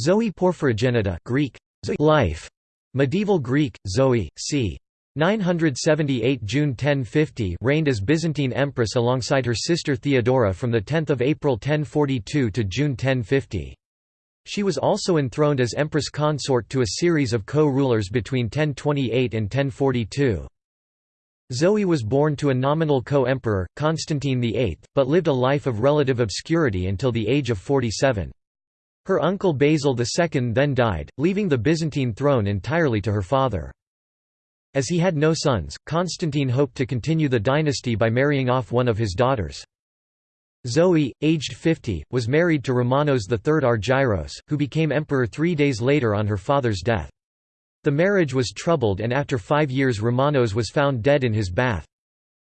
Zoe Porphyrogenita Greek, life. Medieval Greek, Zoe, c. 978 June 1050 reigned as Byzantine empress alongside her sister Theodora from 10 April 1042 to June 1050. She was also enthroned as empress consort to a series of co-rulers between 1028 and 1042. Zoe was born to a nominal co-emperor, Constantine VIII, but lived a life of relative obscurity until the age of 47. Her uncle Basil II then died, leaving the Byzantine throne entirely to her father. As he had no sons, Constantine hoped to continue the dynasty by marrying off one of his daughters. Zoe, aged 50, was married to Romanos III Argyros, who became emperor three days later on her father's death. The marriage was troubled and after five years Romanos was found dead in his bath.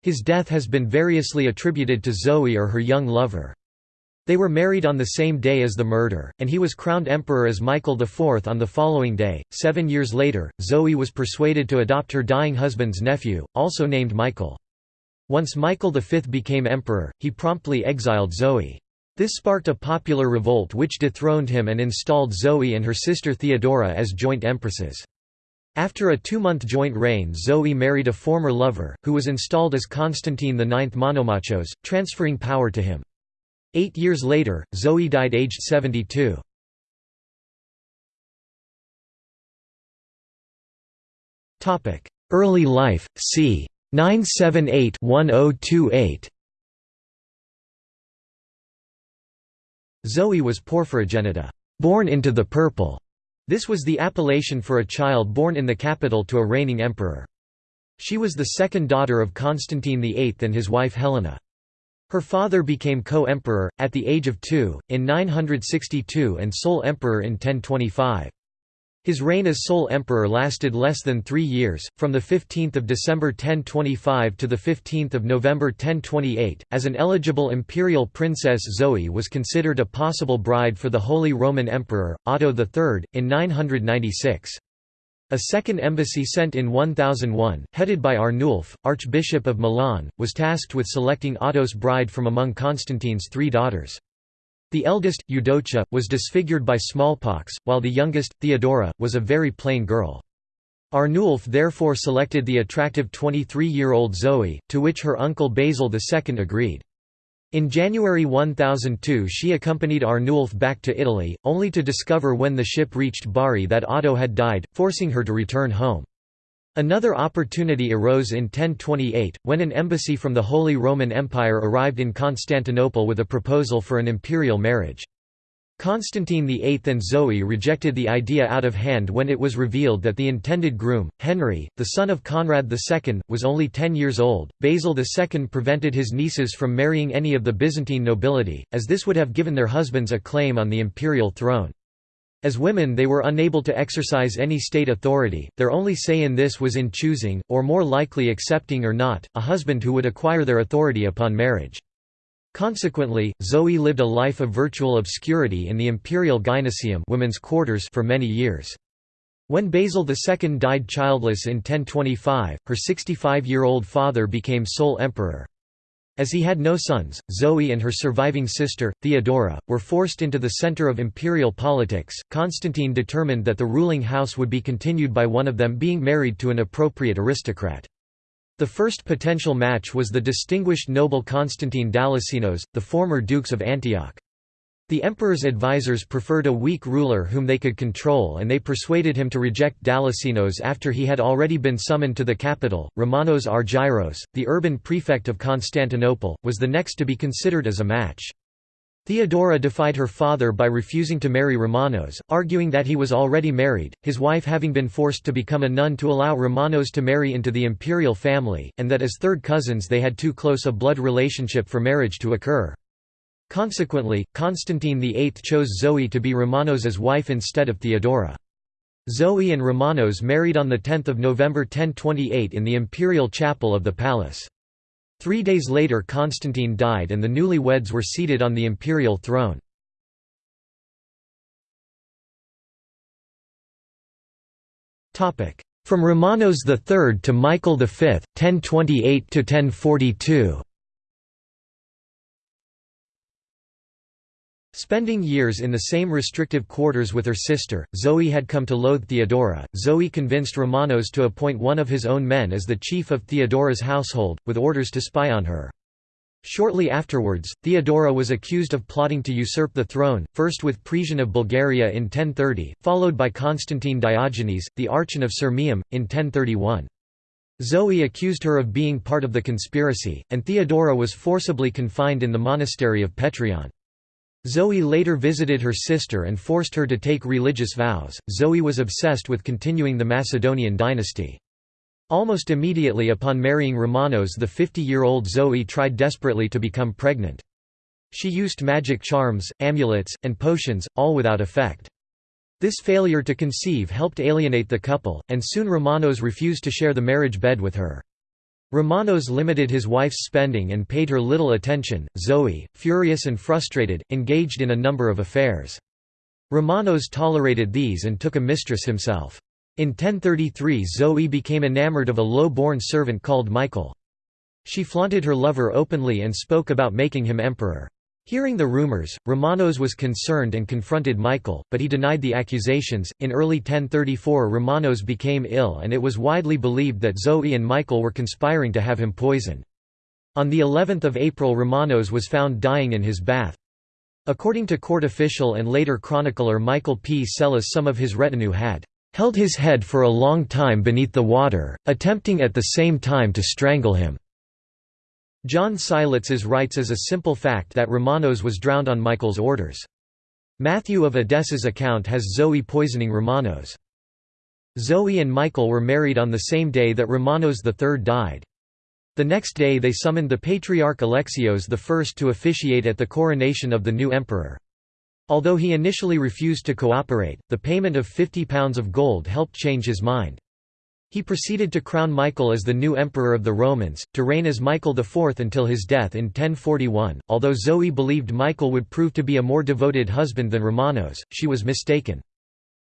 His death has been variously attributed to Zoe or her young lover. They were married on the same day as the murder, and he was crowned emperor as Michael IV on the following day. Seven years later, Zoe was persuaded to adopt her dying husband's nephew, also named Michael. Once Michael V became emperor, he promptly exiled Zoe. This sparked a popular revolt which dethroned him and installed Zoe and her sister Theodora as joint empresses. After a two-month joint reign Zoe married a former lover, who was installed as Constantine IX Monomachos, transferring power to him. Eight years later, Zoe died aged 72. Early life, c. 978-1028 Zoe was porphyrogenita, born into the purple. This was the appellation for a child born in the capital to a reigning emperor. She was the second daughter of Constantine VIII and his wife Helena. Her father became co-emperor, at the age of two, in 962 and sole emperor in 1025. His reign as sole emperor lasted less than three years, from 15 December 1025 to 15 November 1028. As an eligible imperial princess Zoe was considered a possible bride for the Holy Roman Emperor, Otto III, in 996. A second embassy sent in 1001, headed by Arnulf, Archbishop of Milan, was tasked with selecting Otto's bride from among Constantine's three daughters. The eldest, Eudocia, was disfigured by smallpox, while the youngest, Theodora, was a very plain girl. Arnulf therefore selected the attractive 23-year-old Zoe, to which her uncle Basil II agreed. In January 1002 she accompanied Arnulf back to Italy, only to discover when the ship reached Bari that Otto had died, forcing her to return home. Another opportunity arose in 1028, when an embassy from the Holy Roman Empire arrived in Constantinople with a proposal for an imperial marriage. Constantine VIII and Zoe rejected the idea out of hand when it was revealed that the intended groom, Henry, the son of Conrad II, was only ten years old. Basil II prevented his nieces from marrying any of the Byzantine nobility, as this would have given their husbands a claim on the imperial throne. As women they were unable to exercise any state authority, their only say in this was in choosing, or more likely accepting or not, a husband who would acquire their authority upon marriage. Consequently, Zoe lived a life of virtual obscurity in the imperial gynoecium women's quarters for many years. When Basil II died childless in 1025, her 65-year-old father became sole emperor. As he had no sons, Zoe and her surviving sister, Theodora, were forced into the center of imperial politics. Constantine determined that the ruling house would be continued by one of them being married to an appropriate aristocrat. The first potential match was the distinguished noble Constantine Dalassenos, the former dukes of Antioch. The emperor's advisers preferred a weak ruler whom they could control and they persuaded him to reject Dalassenos after he had already been summoned to the capital. Romanos Argyros, the urban prefect of Constantinople, was the next to be considered as a match. Theodora defied her father by refusing to marry Romanos, arguing that he was already married, his wife having been forced to become a nun to allow Romanos to marry into the imperial family, and that as third cousins they had too close a blood relationship for marriage to occur. Consequently, Constantine VIII chose Zoe to be Romanos's wife instead of Theodora. Zoe and Romanos married on 10 November 1028 in the imperial chapel of the palace. Three days later Constantine died and the newlyweds were seated on the imperial throne. From Romanos III to Michael V, 1028–1042 Spending years in the same restrictive quarters with her sister, Zoe had come to loathe Theodora. Zoe convinced Romanos to appoint one of his own men as the chief of Theodora's household, with orders to spy on her. Shortly afterwards, Theodora was accused of plotting to usurp the throne, first with Presian of Bulgaria in 1030, followed by Constantine Diogenes, the Archon of Sirmium, in 1031. Zoe accused her of being part of the conspiracy, and Theodora was forcibly confined in the monastery of Petrion. Zoe later visited her sister and forced her to take religious vows. Zoe was obsessed with continuing the Macedonian dynasty. Almost immediately upon marrying Romanos the 50-year-old Zoe tried desperately to become pregnant. She used magic charms, amulets, and potions, all without effect. This failure to conceive helped alienate the couple, and soon Romanos refused to share the marriage bed with her. Romanos limited his wife's spending and paid her little attention. Zoe, furious and frustrated, engaged in a number of affairs. Romanos tolerated these and took a mistress himself. In 1033 Zoe became enamored of a low-born servant called Michael. She flaunted her lover openly and spoke about making him emperor. Hearing the rumors, Romanos was concerned and confronted Michael, but he denied the accusations. In early 1034, Romanos became ill and it was widely believed that Zoe and Michael were conspiring to have him poisoned. On the 11th of April Romanos was found dying in his bath. According to court official and later chronicler Michael P. Psellos some of his retinue had held his head for a long time beneath the water, attempting at the same time to strangle him. John Skylitzes writes as a simple fact that Romanos was drowned on Michael's orders. Matthew of Edessa's account has Zoe poisoning Romanos. Zoe and Michael were married on the same day that Romanos III died. The next day they summoned the Patriarch Alexios I to officiate at the coronation of the new emperor. Although he initially refused to cooperate, the payment of £50 of gold helped change his mind. He proceeded to crown Michael as the new emperor of the Romans, to reign as Michael IV until his death in 1041. Although Zoe believed Michael would prove to be a more devoted husband than Romanos, she was mistaken.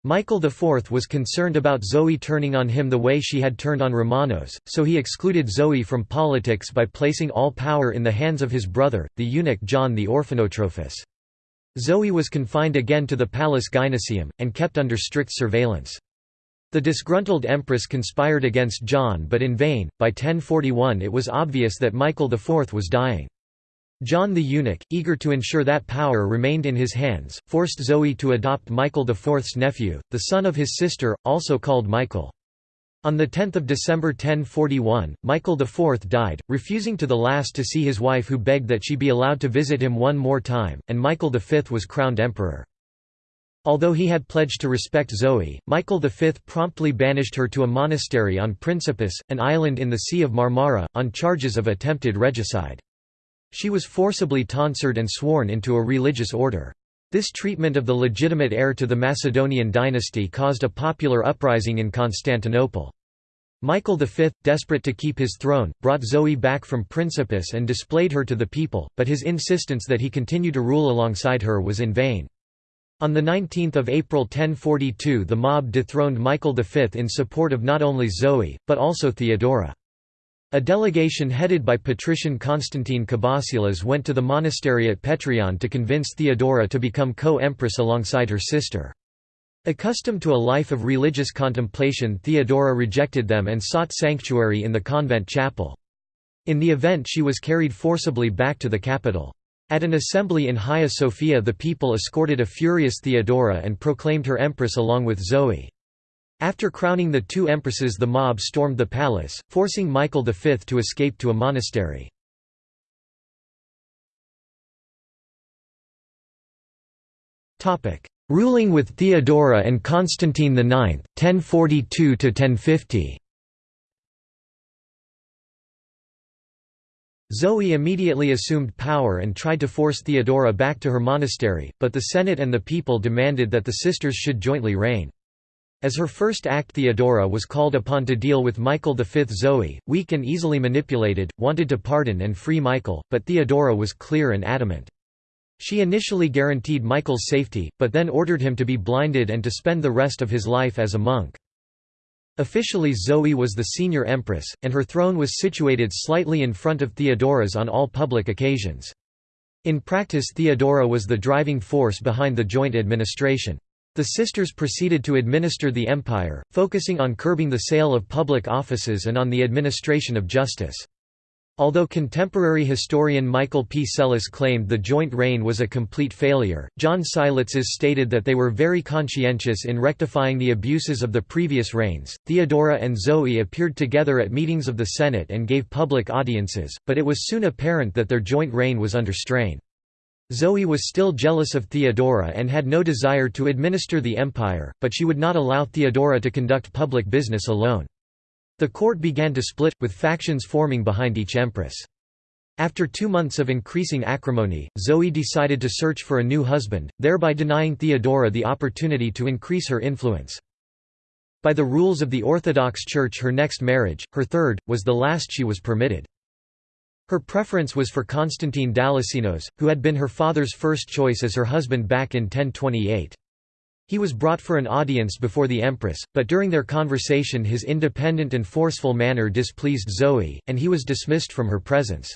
Michael IV was concerned about Zoe turning on him the way she had turned on Romanos, so he excluded Zoe from politics by placing all power in the hands of his brother, the eunuch John the Orphanotrophus. Zoe was confined again to the Palace Gynoecium, and kept under strict surveillance. The disgruntled empress conspired against John but in vain, by 1041 it was obvious that Michael IV was dying. John the eunuch, eager to ensure that power remained in his hands, forced Zoe to adopt Michael IV's nephew, the son of his sister, also called Michael. On 10 December 1041, Michael IV died, refusing to the last to see his wife who begged that she be allowed to visit him one more time, and Michael V was crowned emperor. Although he had pledged to respect Zoe, Michael V promptly banished her to a monastery on Principus, an island in the Sea of Marmara, on charges of attempted regicide. She was forcibly tonsured and sworn into a religious order. This treatment of the legitimate heir to the Macedonian dynasty caused a popular uprising in Constantinople. Michael V, desperate to keep his throne, brought Zoe back from Principus and displayed her to the people, but his insistence that he continue to rule alongside her was in vain. On 19 April 1042 the mob dethroned Michael V in support of not only Zoe, but also Theodora. A delegation headed by patrician Constantine Kabasilas went to the monastery at Petrion to convince Theodora to become co-empress alongside her sister. Accustomed to a life of religious contemplation Theodora rejected them and sought sanctuary in the convent chapel. In the event she was carried forcibly back to the capital. At an assembly in Hagia Sophia the people escorted a furious Theodora and proclaimed her empress along with Zoe. After crowning the two empresses the mob stormed the palace, forcing Michael V to escape to a monastery. Ruling with Theodora and Constantine IX, 1042–1050 Zoe immediately assumed power and tried to force Theodora back to her monastery, but the Senate and the people demanded that the sisters should jointly reign. As her first act Theodora was called upon to deal with Michael V. Zoe, weak and easily manipulated, wanted to pardon and free Michael, but Theodora was clear and adamant. She initially guaranteed Michael's safety, but then ordered him to be blinded and to spend the rest of his life as a monk. Officially Zoe was the senior empress, and her throne was situated slightly in front of Theodora's on all public occasions. In practice Theodora was the driving force behind the joint administration. The sisters proceeded to administer the empire, focusing on curbing the sale of public offices and on the administration of justice. Although contemporary historian Michael P. Psellos claimed the joint reign was a complete failure, John Skylitzes stated that they were very conscientious in rectifying the abuses of the previous reigns. Theodora and Zoe appeared together at meetings of the Senate and gave public audiences, but it was soon apparent that their joint reign was under strain. Zoe was still jealous of Theodora and had no desire to administer the empire, but she would not allow Theodora to conduct public business alone. The court began to split, with factions forming behind each empress. After two months of increasing acrimony, Zoe decided to search for a new husband, thereby denying Theodora the opportunity to increase her influence. By the rules of the Orthodox Church her next marriage, her third, was the last she was permitted. Her preference was for Constantine Dalassenos, who had been her father's first choice as her husband back in 1028. He was brought for an audience before the empress, but during their conversation his independent and forceful manner displeased Zoe, and he was dismissed from her presence.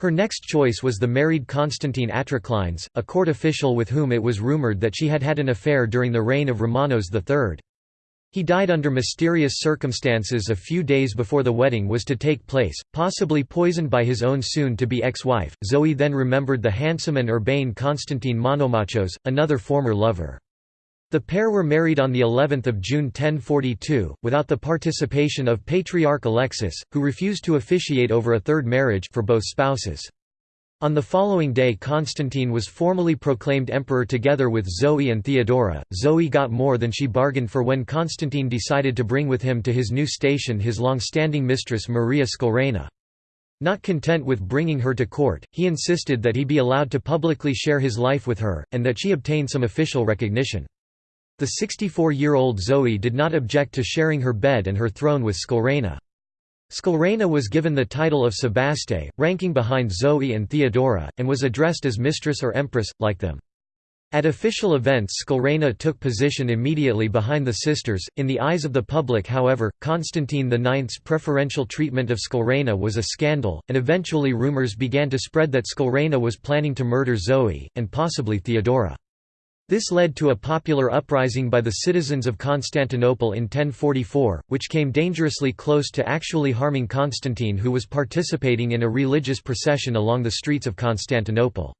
Her next choice was the married Constantine Artoklines, a court official with whom it was rumored that she had had an affair during the reign of Romanos III. He died under mysterious circumstances a few days before the wedding was to take place, possibly poisoned by his own soon-to-be ex-wife. Zoe then remembered the handsome and urbane Constantine Monomachos, another former lover. The pair were married on the 11th of June 1042, without the participation of Patriarch Alexis, who refused to officiate over a third marriage for both spouses. On the following day Constantine was formally proclaimed emperor together with Zoe and Theodora. Zoe got more than she bargained for when Constantine decided to bring with him to his new station his long-standing mistress Maria Skleraina. Not content with bringing her to court, he insisted that he be allowed to publicly share his life with her, and that she obtain some official recognition. The 64-year-old Zoe did not object to sharing her bed and her throne with Skleraina. Skleraina was given the title of Sebaste, ranking behind Zoe and Theodora, and was addressed as mistress or empress, like them. At official events Skleraina took position immediately behind the sisters. In the eyes of the public however, Constantine IX's preferential treatment of Skleraina was a scandal, and eventually rumors began to spread that Skleraina was planning to murder Zoe, and possibly Theodora. This led to a popular uprising by the citizens of Constantinople in 1044, which came dangerously close to actually harming Constantine who was participating in a religious procession along the streets of Constantinople.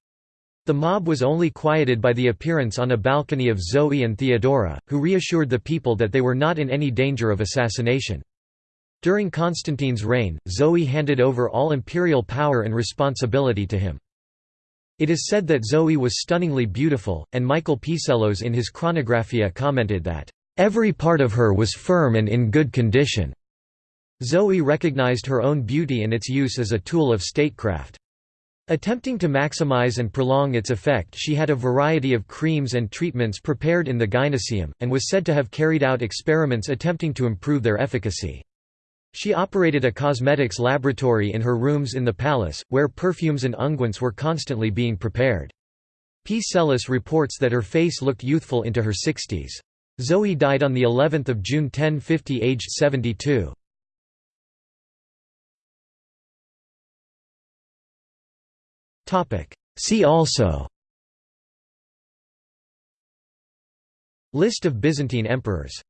The mob was only quieted by the appearance on a balcony of Zoe and Theodora, who reassured the people that they were not in any danger of assassination. During Constantine's reign, Zoe handed over all imperial power and responsibility to him. It is said that Zoe was stunningly beautiful, and Michael Psellos in his Chronographia commented that, "...every part of her was firm and in good condition." Zoe recognized her own beauty and its use as a tool of statecraft. Attempting to maximize and prolong its effect she had a variety of creams and treatments prepared in the gynoecium, and was said to have carried out experiments attempting to improve their efficacy. She operated a cosmetics laboratory in her rooms in the palace, where perfumes and unguents were constantly being prepared. P. Psellos reports that her face looked youthful into her 60s. Zoe died on the 11th of June 1050 aged 72. Topic See also List of Byzantine emperors